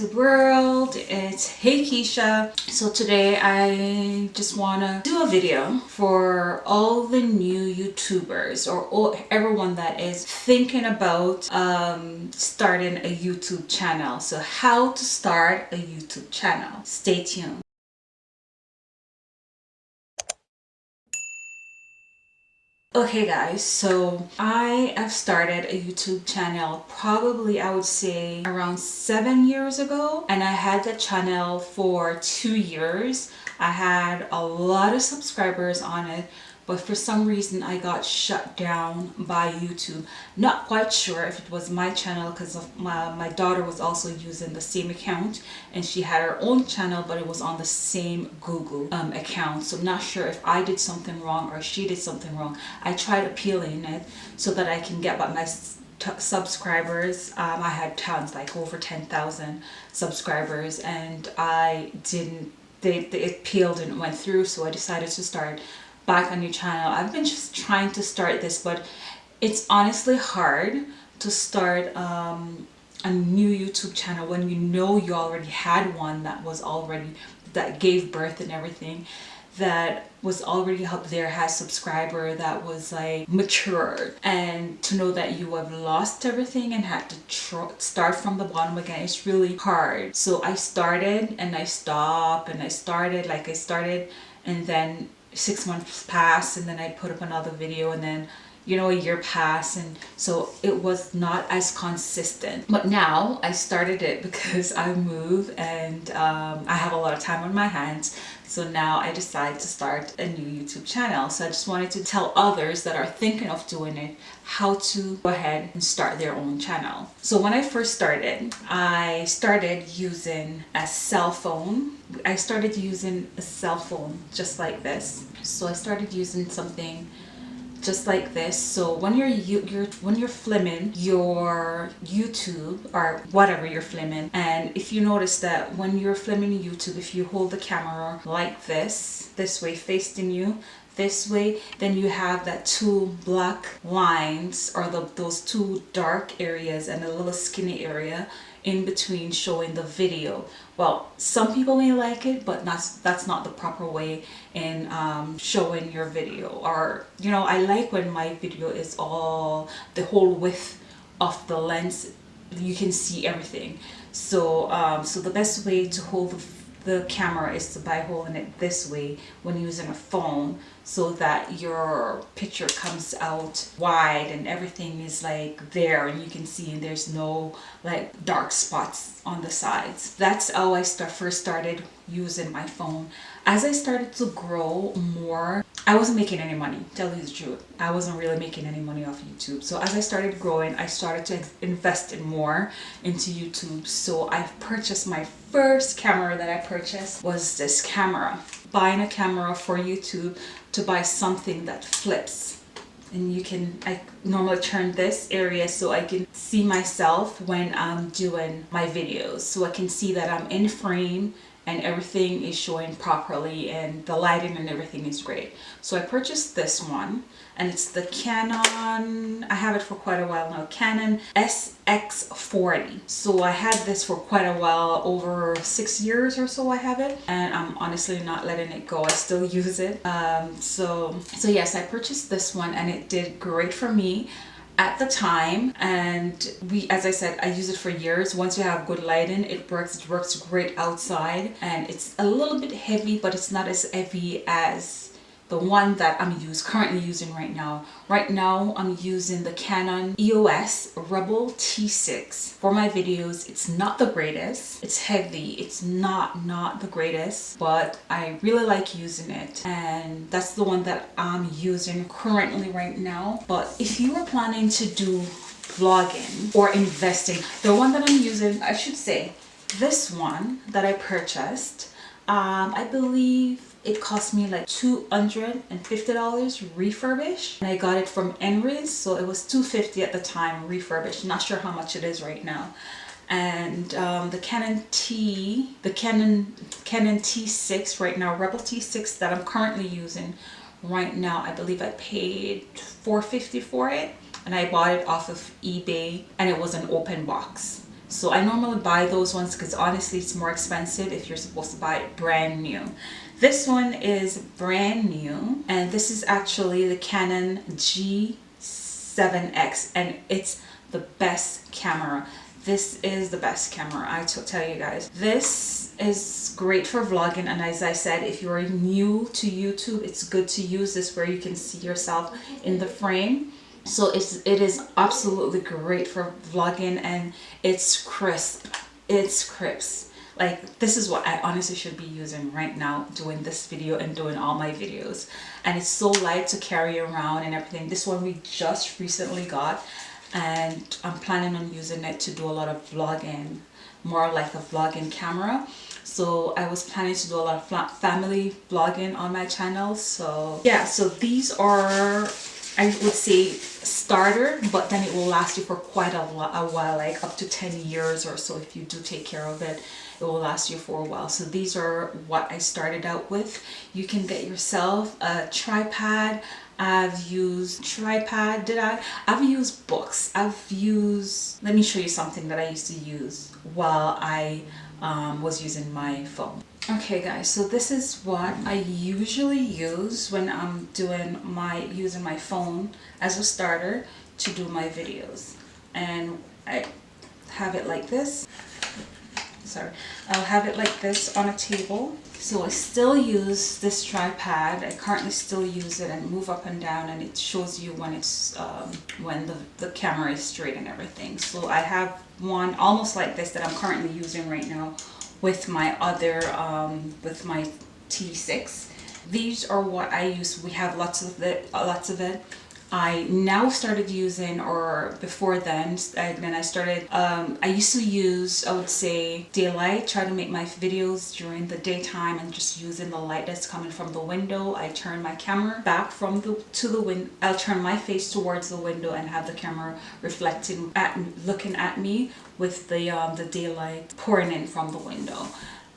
World. It's Hey Keisha. So today I just want to do a video for all the new YouTubers or all, everyone that is thinking about um, starting a YouTube channel. So how to start a YouTube channel. Stay tuned. Okay guys, so I have started a YouTube channel probably I would say around seven years ago and I had the channel for two years. I had a lot of subscribers on it but for some reason I got shut down by YouTube. Not quite sure if it was my channel because my, my daughter was also using the same account and she had her own channel but it was on the same Google um, account. So I'm not sure if I did something wrong or she did something wrong. I tried appealing it so that I can get back my subscribers um, I had tons like over 10,000 subscribers and I didn't they, they it peeled and went through so I decided to start back on your channel. I've been just trying to start this, but it's honestly hard to start um, a new YouTube channel when you know you already had one that was already, that gave birth and everything that was already up there had subscriber that was like mature and to know that you have lost everything and had to start from the bottom again it's really hard so I started and I stopped and I started like I started and then six months pass and then I put up another video and then you know a year passed and so it was not as consistent. But now I started it because I move and um, I have a lot of time on my hands. So now I decided to start a new YouTube channel. So I just wanted to tell others that are thinking of doing it how to go ahead and start their own channel. So when I first started I started using a cell phone. I started using a cell phone just like this. So I started using something just like this. So when you're you, you're when you're filming your youtube or whatever you're filming and if you notice that when you're filming youtube if you hold the camera like this this way facing you this way then you have that two black lines or the, those two dark areas and a little skinny area in between showing the video. Well some people may like it but that's that's not the proper way in um, showing your video. Or you know I like when my video is all the whole width of the lens. You can see everything. So um, so the best way to hold the the camera is to by holding it this way when using a phone so that your picture comes out wide and everything is like there and you can see and there's no like dark spots on the sides. That's how I first started using my phone as I started to grow more I wasn't making any money, tell you the truth. I wasn't really making any money off YouTube. So as I started growing, I started to invest in more into YouTube. So I purchased my first camera that I purchased was this camera. Buying a camera for YouTube to buy something that flips and you can I normally turn this area so I can see myself when I'm doing my videos so I can see that I'm in frame and everything is showing properly and the lighting and everything is great. So I purchased this one and it's the Canon, I have it for quite a while now, Canon SX40. So I had this for quite a while, over six years or so I have it and I'm honestly not letting it go. I still use it. Um, so, so yes, I purchased this one and it did great for me at the time and we as I said I use it for years. Once you have good lighting it works it works great outside and it's a little bit heavy but it's not as heavy as the one that I'm use, currently using right now. Right now I'm using the Canon EOS Rebel T6 for my videos. It's not the greatest. It's heavy. It's not not the greatest but I really like using it and that's the one that I'm using currently right now. But if you are planning to do vlogging or investing, the one that I'm using, I should say, this one that I purchased, um, I believe it cost me like $250 refurbished and I got it from Henry's so it was 250 at the time refurbished. Not sure how much it is right now. And um, the Canon T the Canon Canon T6 right now Rebel T6 that I'm currently using right now I believe I paid 450 for it. And I bought it off of eBay and it was an open box. So I normally buy those ones because honestly it's more expensive if you're supposed to buy it brand new this one is brand new and this is actually the Canon G7X and it's the best camera. This is the best camera I tell you guys. This is great for vlogging and as I said if you're new to YouTube it's good to use this where you can see yourself in the frame. So it's it is absolutely great for vlogging and it's crisp. It's crisp like this is what I honestly should be using right now doing this video and doing all my videos. And it's so light to carry around and everything. This one we just recently got and I'm planning on using it to do a lot of vlogging more like a vlogging camera. So I was planning to do a lot of family vlogging on my channel so yeah so these are I would say starter but then it will last you for quite a, a while like up to 10 years or so if you do take care of it. It will last you for a while. So these are what I started out with. You can get yourself a tripod. I've used tripod did I? I've used books. I've used let me show you something that I used to use while I um, was using my phone okay guys so this is what I usually use when I'm doing my using my phone as a starter to do my videos. And I have it like this. Sorry. I'll have it like this on a table. So I still use this tripod. I currently still use it and move up and down and it shows you when it's um, when the, the camera is straight and everything. So I have one almost like this that I'm currently using right now with my other um, with my T6 these are what I use. We have lots of it lots of it I now started using or before then when I started um, I used to use I would say daylight try to make my videos during the daytime and just using the light that's coming from the window. I turn my camera back from the to the window I'll turn my face towards the window and have the camera reflecting at looking at me with the um, the daylight pouring in from the window.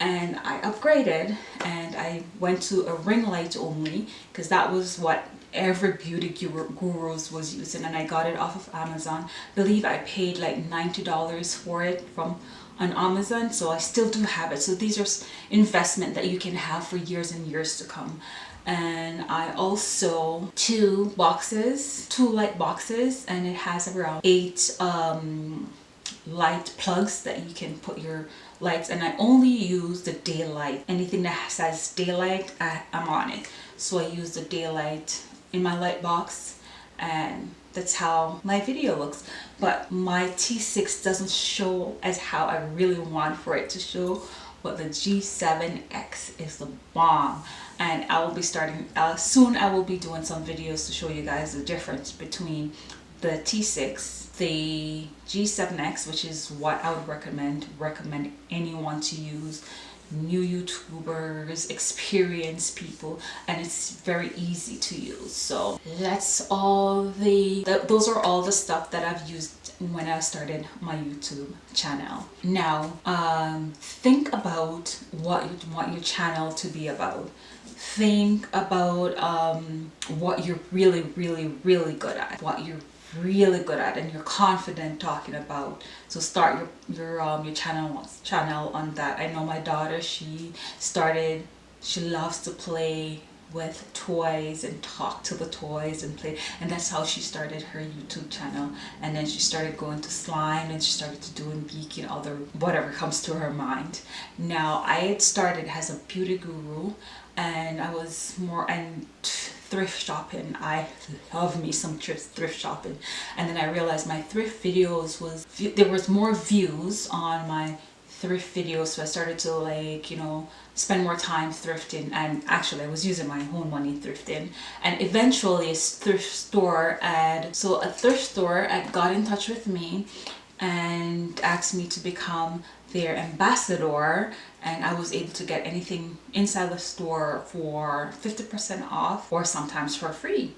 And I upgraded and I went to a ring light only because that was what every beauty gurus was using and I got it off of Amazon. Believe I paid like $90 for it from on Amazon so I still do have it. So these are investment that you can have for years and years to come. And I also two boxes, two light boxes and it has around eight um, light plugs that you can put your lights and I only use the daylight. Anything that says daylight, I, I'm on it. So I use the daylight in my light box and that's how my video looks. But my T6 doesn't show as how I really want for it to show but the G7X is the bomb. And I will be starting uh, soon I will be doing some videos to show you guys the difference between the T6 the G7X which is what I would recommend recommend anyone to use new YouTubers, experienced people, and it's very easy to use. So that's all the, th those are all the stuff that I've used when I started my YouTube channel. Now, um, think about what you want your channel to be about. Think about um, what you're really, really, really good at, what you're really good at and you're confident talking about. So start your your um your channel channel on that. I know my daughter she started she loves to play with toys and talk to the toys and play and that's how she started her YouTube channel. And then she started going to slime and she started to doing geeky and other whatever comes to her mind. Now I had started as a beauty guru and I was more and thrift shopping. I love me some thrift shopping. And then I realized my thrift videos was there was more views on my thrift videos. So I started to like you know spend more time thrifting. And actually I was using my own money thrifting. And eventually a thrift store ad so a thrift store ad got in touch with me and asked me to become their ambassador and I was able to get anything inside the store for 50% off or sometimes for free.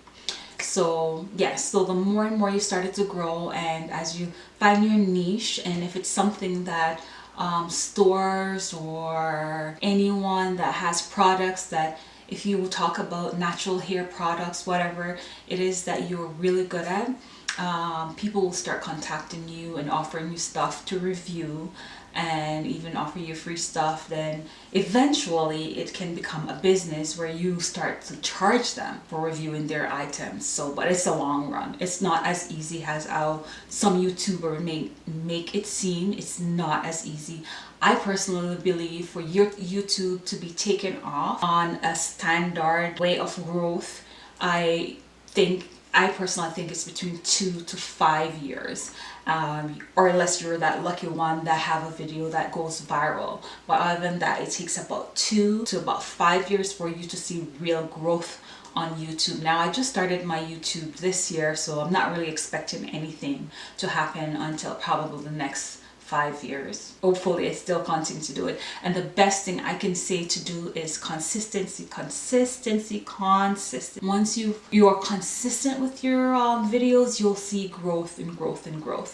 So yes so the more and more you started to grow and as you find your niche and if it's something that um, stores or anyone that has products that if you talk about natural hair products whatever it is that you're really good at um, people will start contacting you and offering you stuff to review and even offer you free stuff then eventually it can become a business where you start to charge them for reviewing their items. So but it's a long run. It's not as easy as how some youtuber may make it seem. It's not as easy. I personally believe for your YouTube to be taken off on a standard way of growth I think I personally think it's between two to five years um, or unless you're that lucky one that have a video that goes viral but other than that it takes about two to about five years for you to see real growth on YouTube. Now I just started my YouTube this year so I'm not really expecting anything to happen until probably the next five years. Hopefully I still continue to do it. And the best thing I can say to do is consistency, consistency, consistent. Once you, you are consistent with your um, videos, you'll see growth and growth and growth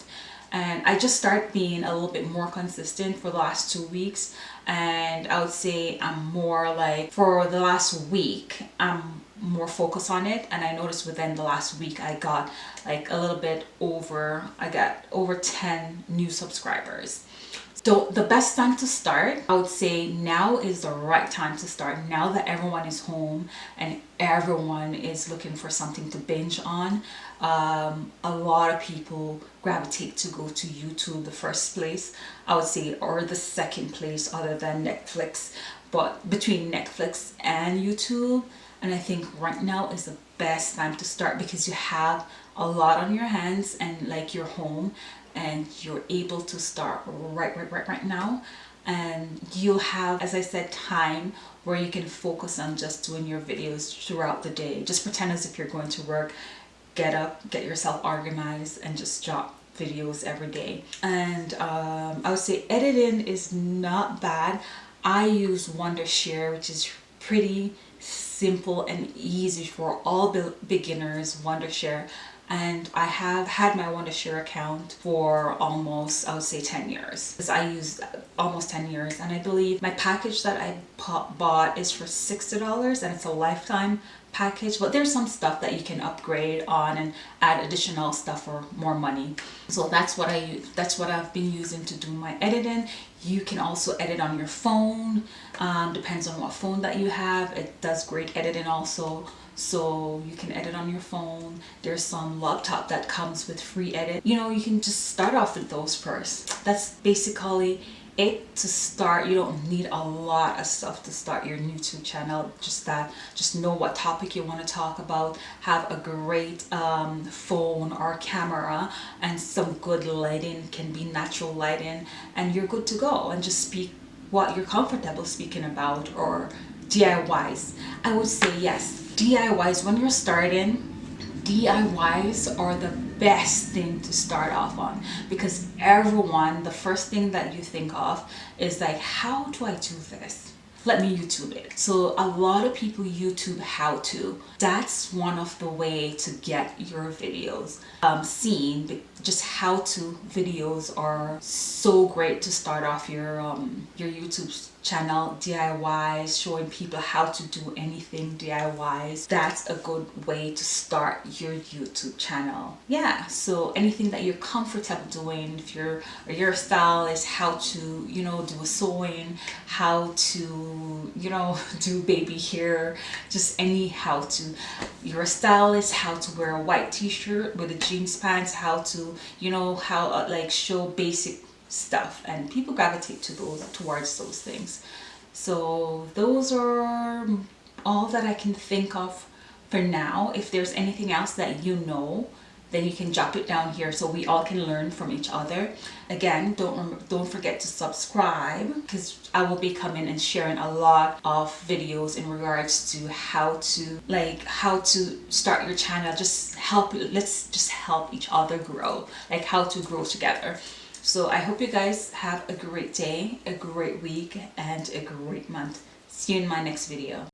and I just start being a little bit more consistent for the last two weeks and I would say I'm more like for the last week I'm more focus on it. And I noticed within the last week I got like a little bit over I got over 10 new subscribers. So the best time to start I would say now is the right time to start. Now that everyone is home and everyone is looking for something to binge on um, a lot of people gravitate to go to YouTube the first place I would say or the second place other than Netflix but between Netflix and YouTube and I think right now is the best time to start because you have a lot on your hands and like you're home and you're able to start right right right right now. And you'll have as I said time where you can focus on just doing your videos throughout the day. Just pretend as if you're going to work get up get yourself organized and just drop videos every day. And um, I would say editing is not bad I use Wondershare which is pretty simple and easy for all beginners Wondershare and I have had my Wondershare account for almost I would say 10 years. Because I used uh, almost 10 years. And I believe my package that I bought is for $60 and it's a lifetime package but there's some stuff that you can upgrade on and add additional stuff for more money. So that's what I use that's what I've been using to do my editing. You can also edit on your phone um, depends on what phone that you have. It does great editing also. So you can edit on your phone. There's some laptop that comes with free edit. You know you can just start off with those first. That's basically it to start you don't need a lot of stuff to start your youtube channel. Just that just know what topic you want to talk about. Have a great um, phone or camera and some good lighting can be natural lighting and you're good to go. And just speak what you're comfortable speaking about or DIYs I would say yes DIYs when you're starting DIYs are the best thing to start off on because everyone the first thing that you think of is like how do I do this? Let me YouTube it. So a lot of people YouTube how to. That's one of the way to get your videos um, seen just how to. Videos are so great to start off your um, your YouTube channel DIYs showing people how to do anything DIYs that's a good way to start your YouTube channel. Yeah so anything that you're comfortable doing if your your style is how to you know do a sewing how to you know do baby hair just any how to your style is how to wear a white t-shirt with a jeans pants how to you know how uh, like show basic stuff and people gravitate to those towards those things. So those are all that I can think of for now. If there's anything else that you know then you can drop it down here so we all can learn from each other. Again don't don't forget to subscribe because I will be coming and sharing a lot of videos in regards to how to like how to start your channel just help let's just help each other grow like how to grow together so I hope you guys have a great day, a great week, and a great month. See you in my next video.